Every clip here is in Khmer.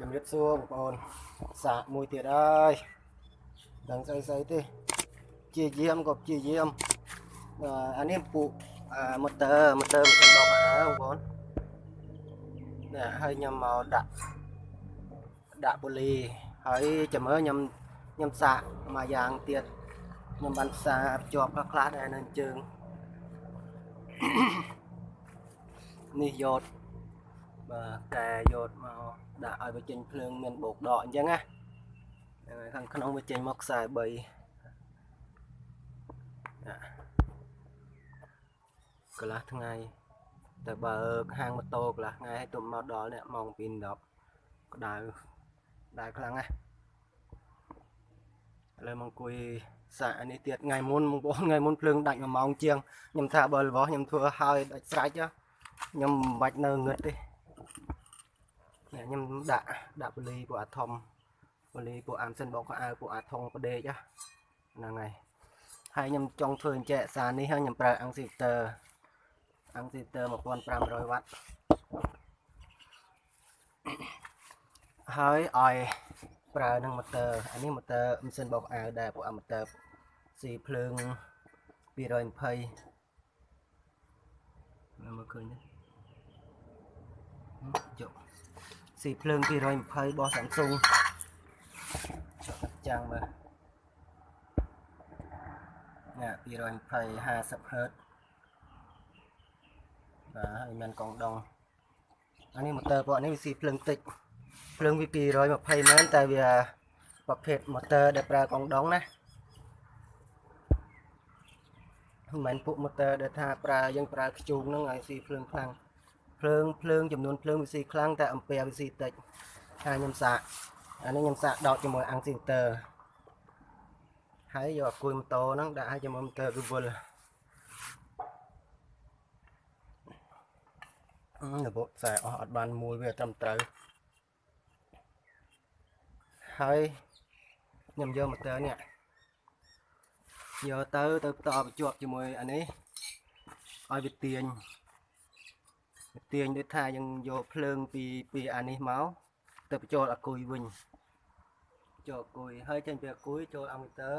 ជំរាបសួរបងប្អូនសាកមួយទៀតហើយដឹងស្អីស្អីទេជាយាមក៏ជាយាមអឺអានេះពូអាម៉ូទ័រម៉ូទ័រមិនដកអាបងប្អូននេះហើយខ្ញុំមកដាក់ដាក់ពូលីហើយចាំមើលខ្ញុំខ្ញុំសាកមួយយ៉ាងទៀតខ្ញុំបានផ្សារភ្ជាប់ខ្លះខ្លះដែរនៅជើងនេះយក បាទកែយកមកដាក់ឲ្យវាចេញភ្លើងមានបោកដកអញ្ចឹងណាហ្នឹងហើយខាងក្នុងវាចេញមកខ្សែ3ណាកន្លះថ្ងៃទៅបើកហាងម៉ូតូកន្លះថ្ងៃឲ្យទុំមកដល់នេះម៉ោង2:10ក្តៅក្តៅខ្លាំងណាស់ឥឡូវមកអង្គុយសាកអានេះទៀតថ្ងៃមុនបងប្អូនថ្ងៃមុនភ្លើងដាច់1ម៉ោងជាងខ្ញុំថាបើរបស់ខ្ញុំធ្វើឲ្យដាច់ស្រេចខ្ញុំមិនបាច់នៅងឹតទេនេះ ខ្ញុំដាក់ដាក់ពូលីពួកអាធំពូលីពួកអាមសិនបោកខោអាវពួកអាថងប្រដេកហ្នឹងហើយហើយខ្ញុំចង់ធ្វើអញ្ចែកសារនេះហើយខ្ញុំប្រើអាំងស៊ីទ័រអាំងស៊ីទ័រ1500វ៉ាត់ហើយឲ្យប្រើនឹងម៉ូទ័រអានេះម៉ូទ័រម៉ាស៊ីនបោកខោអាវដែរពួកអាម៉ូទ័រស៊ីភ្លើង220មើលឃើញទេចុះ ស៊ីភ្លើង220របស់ Samsung ចុះកាត់ចាំងមើលនេះ220 50 Hz បាទហើយមានកងដងអានេះម៉ូទ័រពួកនេះវាស៊ីភ្លើងតិចភ្លើងវា220មែនតែវាប្រភេទម៉ូទ័រដែលប្រើកងដងណាមិនមែនពួកម៉ូទ័រដែលថាប្រើយើងប្រើខ្ជូងហ្នឹងឲ្យស៊ីភ្លើងខ្លាំង ភ្លើងភ្លើងចំនួនភ្លើងវាស៊ីខ្លាំងតែអំពែវាស៊ីតិចហើយខ្ញុំសាកអានេះខ្ញុំសាកដកជាមួយអាំងស៊ីទ័រហើយយកអាគុយម៉ូតូហ្នឹងដាក់ឲ្យជាមួយម៉ូទ័រវាវិលអឺរបបខ្សែអស់អត់បានមូលវាត្រឹមត្រូវហើយខ្ញុំយកម៉ូទ័រនេះយកទៅទៅបន្តបញ្ជាប់ជាមួយអានេះឲ្យវាទាញវា ទាញដូចថាយើងយកភ្លើងពីពីអានេះមកទៅបញ្ចូលអាគុយវិញចូលអាគុយហើយចេញពីអាគុយចូលអាម៉ូទ័រ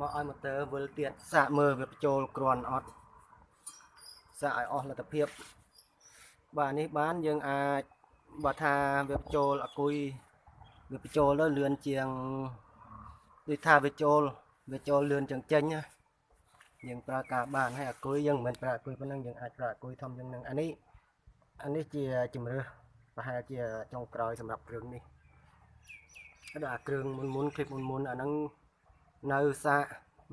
មកឲ្យម៉ូទ័រវិលទៀតសាកមើលវាបញ្ចូលគ្រាន់អត់សាកឲ្យអស់លទ្ធភាពបាទនេះបានយើងអាចបើថាវាបញ្ចូលអាគុយវាបញ្ចូលទៅលឿនជាងដូចថាវាចូលវាចូលលឿនជាងចេញណា យើងប្រើការបានហើយអាគុយយើងមិនប្រើអាគុយប៉ុណ្ណឹងយើងអាចប្រើអាគុយធំជាងនឹងអានេះអានេះជាជំរឿសប្រហែលជាចុងក្រោយសម្រាប់គ្រឿងនេះដល់អាគ្រឿងមុនមុនឃ្លីបមុនមុនអាហ្នឹងនៅសាក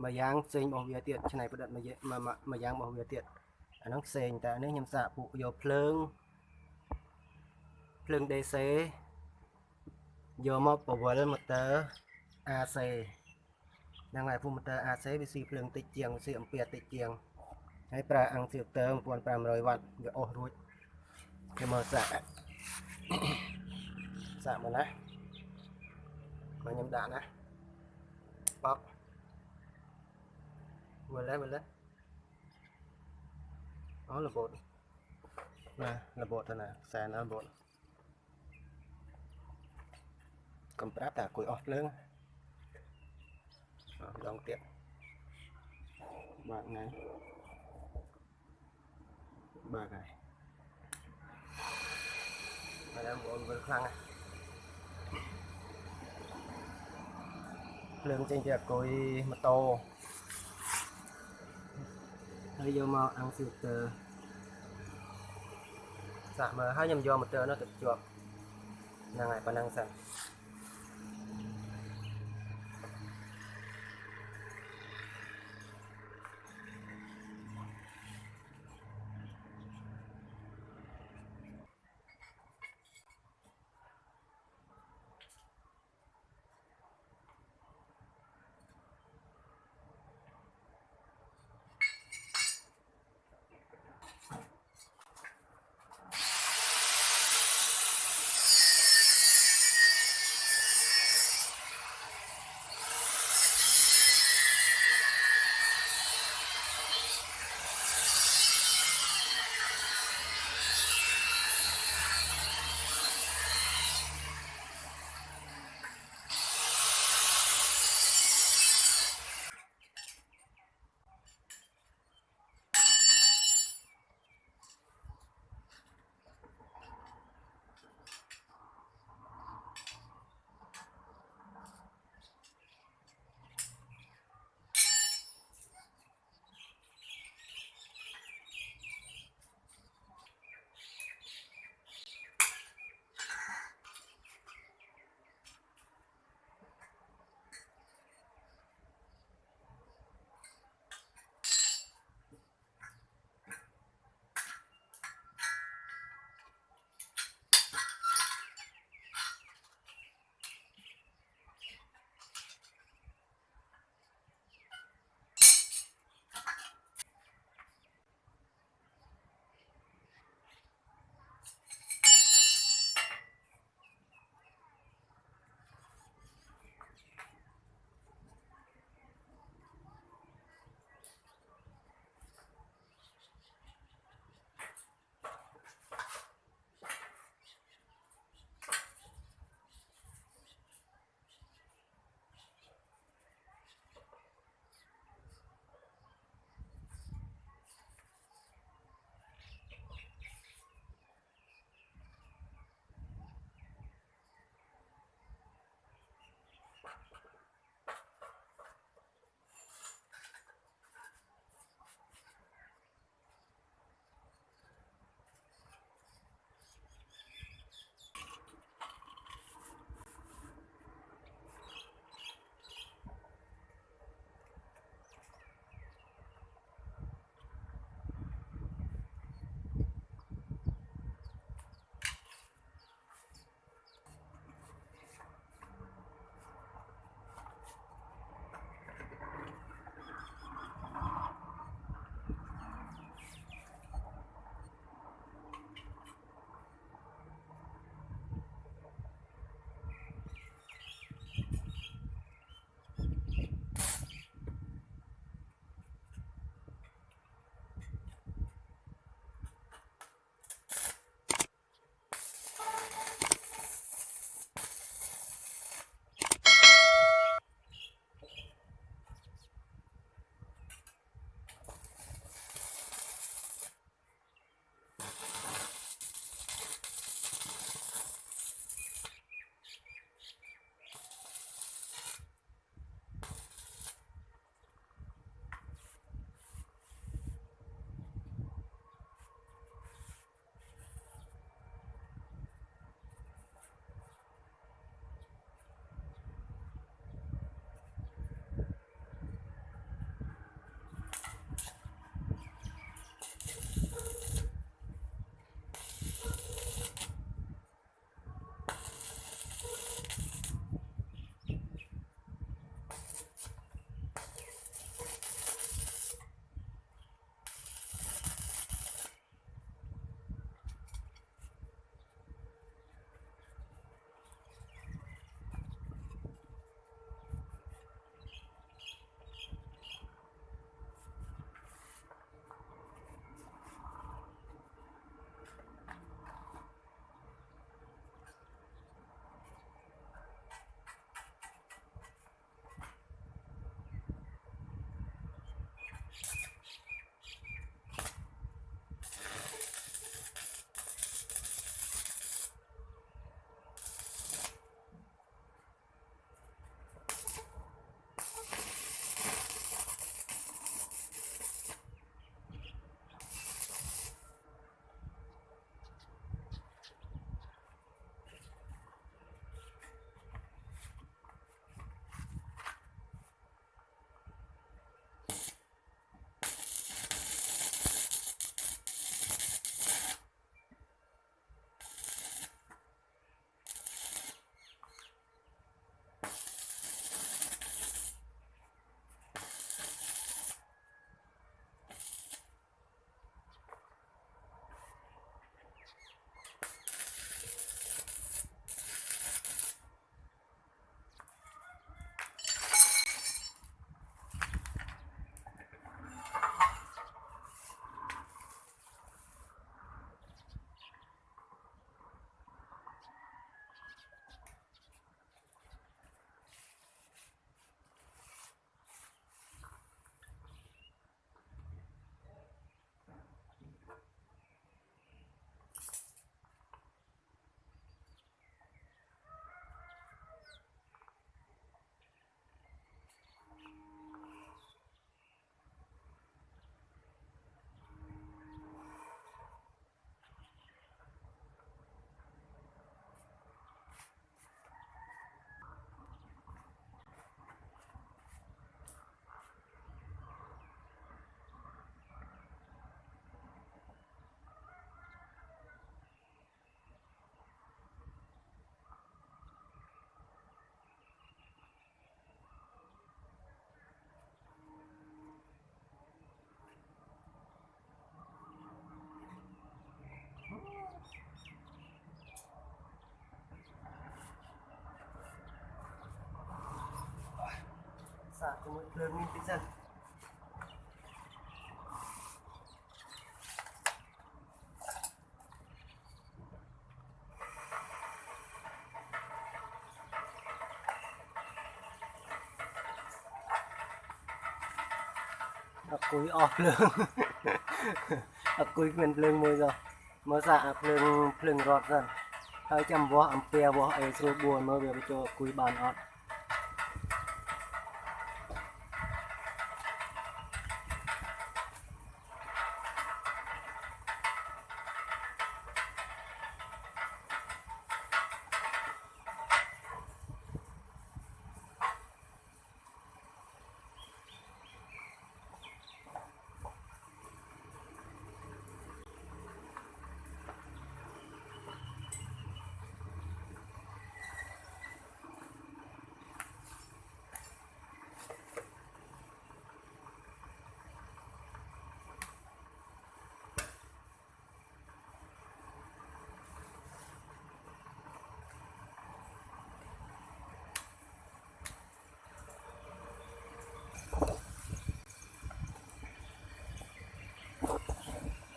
មួយយ៉ាងផ្សេងរបស់វាទៀតឆ្នៃប្រឌិតមួយមួយយ៉ាងរបស់វាទៀតអាហ្នឹងផ្សេងតែនេះខ្ញុំសាកពួកយកភ្លើងភ្លើង DC យកមកបវលម៉ូទ័រ AC ហ្នឹងហើយពុំម៉ូទ័រ AC វាស៊ីភ្លើងតិចជាងស៊ីអំពែតិចជាងហើយប្រើអាំងហ្វីលទ័រ1500វ៉ាត់វាអស់រួចគេមកសាកសាកមកណាមកខ្ញុំដាក់ណាបបវិលហើយវិលហើយអូរបូតណារបូតទៅណាខ្សែណារបូតកំប្រាប់តែអង្គុយអស់ភ្លើងអត់ ដងទៀតបាទថ្ងៃបាទហើយបាទបងប្អូនវិលខ្លាំងណាស់ភ្លើងចេញពីអង្គុយម៉ូតូហើយយកមកអាំងហ្វីលទ័រសាកមើលហើយខ្ញុំយកម៉ូទ័រនោះទៅភ្ជាប់ហ្នឹងហើយប៉ុណ្ណឹងសិន សាកជាមួយភ្លើងនេះតិចសិនអត់គួយអស់ភ្លើងអត់គួយគ្មានភ្លើងមួយសោះមើលសាកអាភ្លើងភ្លើងរត់សិនហើយចាំវាស់អំពែវាស់អីស្រួលបួនមើលវាបញ្ចូលគួយបានអត់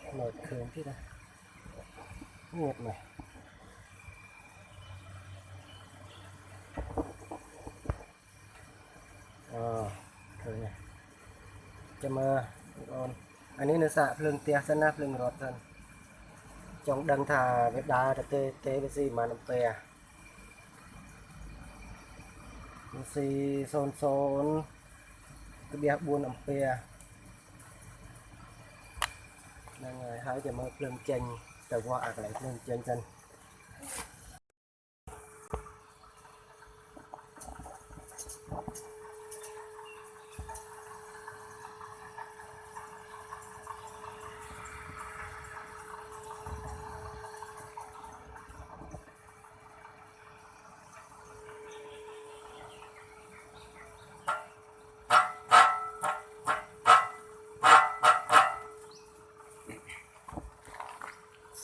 โหลดคืนที่นะเงียบหน่อยอ๋อคืนเนี่ยจะมาโอนอันนี้เนื้อสะเพลิงเตียสนะเพลิงรถสันจงดังถ่าเวดาแ ចាំមើលភ្លើងចេញទៅវាស់អាកន្លែងភ្លើងចេញសិន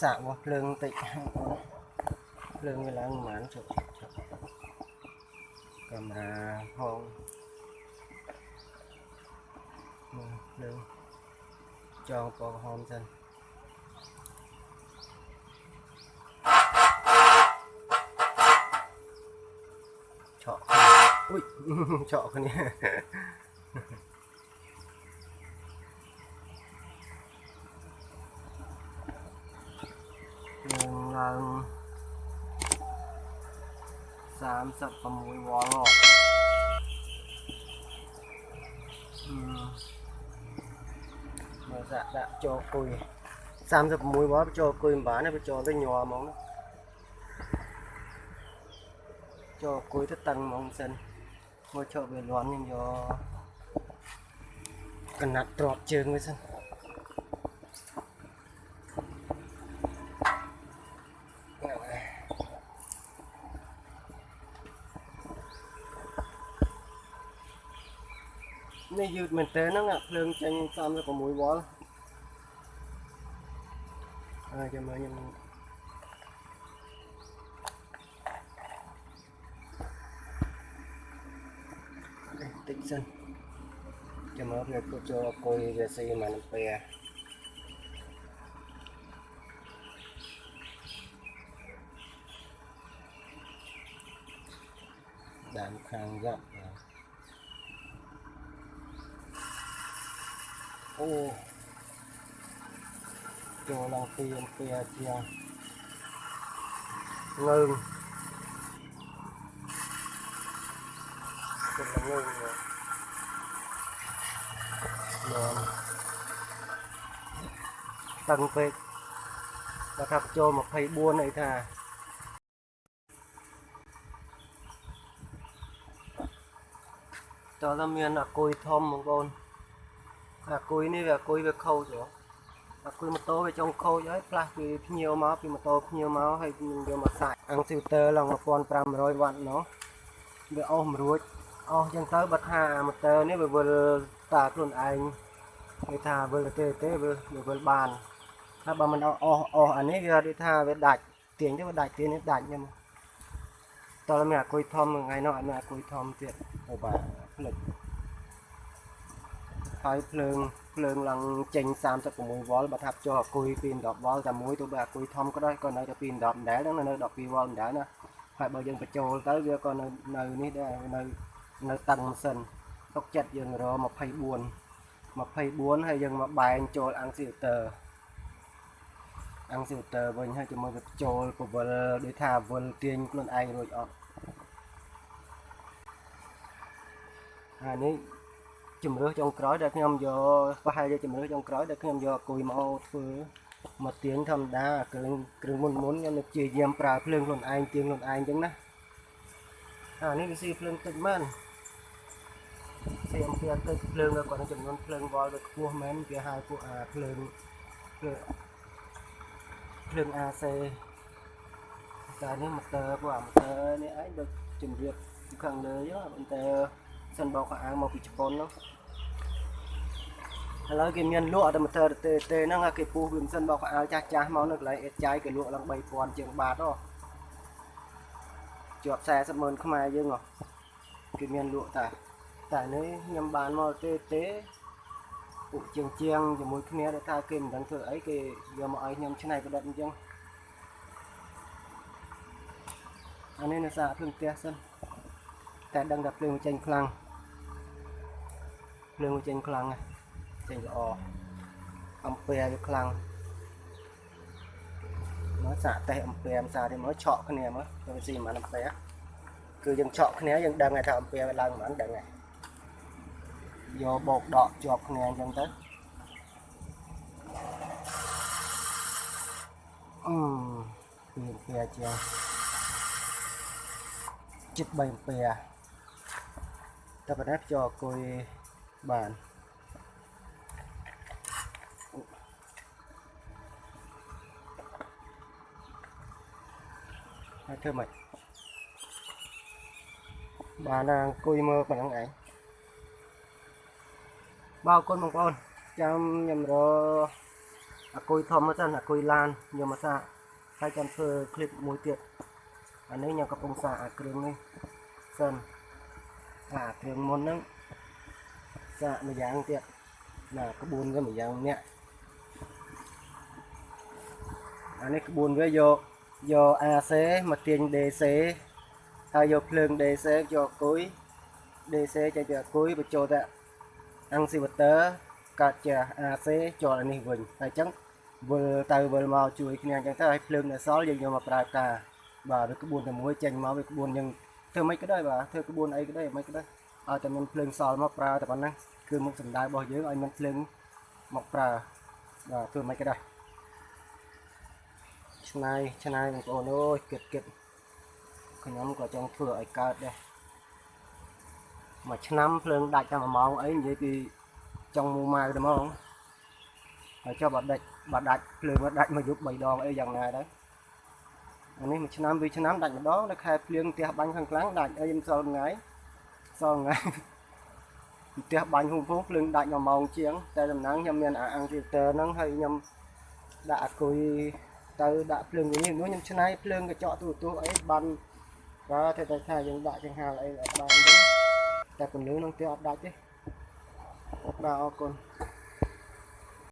សាក់របស់ភ្លើងតិចភ្លើងវាឡើងប្រហែលជប់ជប់កាមេរ៉ាផងភ្លើងចងពណ៌ក្រហមសិនឆក់អុយឆក់គ្នា មើលសាក់ដាក់ចូលគុយ36វ៉ុលចូលគុយមិនបានទេបើចូលទៅញ័រហ្មងចូលគុយទៅតឹងហ្មងសិនមកចូលវាលាន់ខ្ញុំយកកណាត់ទ្របជើងវាសិននេះយឺតមែនតើហ្នឹងអាភ្លើងចេញ36វ៉ុល ហើយចាំមើលខ្ញុំតិចសិនចាំមើលវាពុតចូលអគុយវា chua lần tiên kia kia ngưng. Chuyện là ngưng rồi. Rồi Tăng phết Và thập cho một thầy buôn này thà. Cho ra miền là cùi thơm một con. À cùi này là cùi về khâu rồi វាខូចហ៎អាគុយម៉ូតូវាចង់ខូចហើយផ្លាស់ពីភ្ញៀវមកពីម៉ូតូភ្ញៀវមកហើយនឹងយកមកសាច់អាំងស៊ីវទ័រឡើង1500វ៉ាត់ណោះវាអស់មួយរួចអស់ចឹងទៅបើថាម៉ូទ័រនេះវាវិលតាខ្លួនឯងគេថាវិលទេទេវាវិលបានថាបើមិនអស់អស់អស់អានេះវាដូចថាវាដាច់ទាញទៅវាដាច់ទាញនេះដាច់ខ្ញុំតើមានអាគុយធំថ្ងៃនោះអត់មានអាគុយធំទៀតអូបាទផ្លិចហើយភ្លើង ភ្លើងឡើងចេញ36វ៉ុលបើថាប់ចុះអាគុយពី10វ៉ុលតែមួយទៅបើអាគុយធំក៏ដោយក៏នៅតែពី10ដដែលហ្នឹងនៅ12វ៉ុលដដែលណាហើយបើយើងបញ្ចូលទៅវាក៏នៅនៅនេះដែរនៅនៅតឹងម៉ាស៊ីនទុកចិត្តយើងរ24 24ហើយយើងមកបែងចូលអាំងស៊ីលទ័រអាំងស៊ីលទ័រវិញហើយជាមួយវាចូលពវិលដូចថាវិលទាញខ្លួនឯងរួចអត់អានេះ ជំរឿសចុងក្រោយដែលខ្ញុំយកប្រហែលជាជំរឿសចុងក្រោយដែលខ្ញុំយកអគុយមកធ្វើមកទាញធម្មតាគ្រឿងគ្រឿងមុនមុនខ្ញុំនឹងព្យាយាមប្រើភ្លើងខ្លួនឯងទាញខ្លួនឯងអញ្ចឹងណាអានេះវាស៊ីភ្លើងតិចមែនស៊ីអំពីទៅភ្លើងវាគាត់នឹងចំនួនភ្លើងវ៉លវាខ្ពស់មែនវាហៅពួកអាភ្លើងភ្លើងភ្លើង AC តែនេះម៉ូទ័រពួកអាម៉ូទ័រនេះឯងដូចជំរាបពីខាងលើអញ្ចឹងម៉ូទ័រ សិនបោកខោអាវមកពីជប៉ុននោះឥឡូវគេមានលក់តែម៉ូទ័រទេទេហ្នឹងគេពុះវាមិនសិនបោកខោអាវចាស់ចាស់មកនៅកន្លែងអេតចាយគេលក់ឡើង3000ជាងបាតហ៎ជាប់40ម៉ឺនខ្មែរយើងហ៎គេមានលក់តែតែនេះខ្ញុំបានមកទេទេពួកជាងជាងជាមួយគ្នាដែលថាគេមិនដឹងធ្វើអីគេយកមកឲ្យខ្ញុំច្នៃប្រឌិតអញ្ចឹងអានេះនៅសារភ្លើងផ្ទះសិនតែដឹងថាភ្លើងវាចេញខ្លាំង ភ្លើងវាចេញខ្លាំងណាស់ចេញល្អអំពែវាខ្លាំងមកសាកតេស្តអំពែមិនសាទេមកឆក់គ្នាមើលវាស៊ីមិនអំពែគឺយើងឆក់គ្នាយើងដឹងថាអំពែវាឡើងមិនដឹងហើយយកបោកដកជាប់គ្នាអញ្ចឹងទៅអឺពីអំពែជាងចិត្ត3អំពែតែប៉ុណ្ណេះចូលអង្គុយ បានហើយធ្វើម៉េចបានណាអង្គុយមើលប៉ុណ្ណឹងឯងបាទអរគុណបងប្អូនចាំខ្ញុំរអគុយធំមកសិនអគុយឡានខ្ញុំមកសាកហើយចាំធ្វើคลิปមួយទៀតអានេះខ្ញុំកំពុងសាកអាគ្រឿងនេះសិនអាគ្រឿងមុនហ្នឹង សាកម្យ៉ាងទៀតណាក្បួនវាម្យ៉ាងនេះអានេះក្បួនវាយកយក AC មកទាញ DC ហើយយកភ្លើង DC យកអគុយ DC ចេញពីអគុយបញ្ចូលទៅ inverter កាត់ជា AC ចូលអានេះវិញហើយអញ្ចឹងវិលទៅវិលមកជួយគ្នាអញ្ចឹងទៅឲ្យភ្លើងនៅសល់យើងយកមកប្រើការបាទវាក្បួនតែមួយចេញមកវាក្បួនយើងធ្វើមិនក៏ដោយបាទធ្វើក្បួនអីក៏ដោយមិនក៏ដោយ ឲ្យតែមានភ្លើងសល់មកប្រើតែប៉ុណ្ណឹងគឺមុខសំដៅរបស់យើងឲ្យមានភ្លើងមកប្រើបាទធ្វើមិនក៏ដោយឆ្នៃឆ្នៃបងប្អូនអើយគិតគិតខ្ញុំក៏ចង់ធ្វើឲ្យកើតដែរមួយឆ្នាំភ្លើងដាច់តែ1ម៉ោងអីនិយាយពីចង់មូម៉ៅតែហ្មងហើយចុះបើដាច់បើដាច់ភ្លើងមកដាច់មកយប់3ដងអីយ៉ាងណាដែរអានេះមួយឆ្នាំពីរឆ្នាំដាច់ម្ដងនៅខែភ្លៀងផ្ទះបាញ់ខាងខ្លាំងដាច់អីមិនសល់ថ្ងៃ សល់ថ្ងៃផ្ទះបាញ់ហូបហូបភ្លើងដាច់1ម៉ោងជាង តែដំណឹងខ្ញុំមានអាអាំងហ្វីលទ័រហ្នឹងហើយខ្ញុំដាក់អាគុយទៅដាក់ភ្លើងវិញនោះខ្ញុំឆ្នៃភ្លើងកញ្ចក់ទូទូអីបានបាទតែតែថាយើងដាក់ចង្ហាលអីអត់បានទេតែពន្លឺនឹងទៀតអត់ដាច់ទេបាទអរគុណ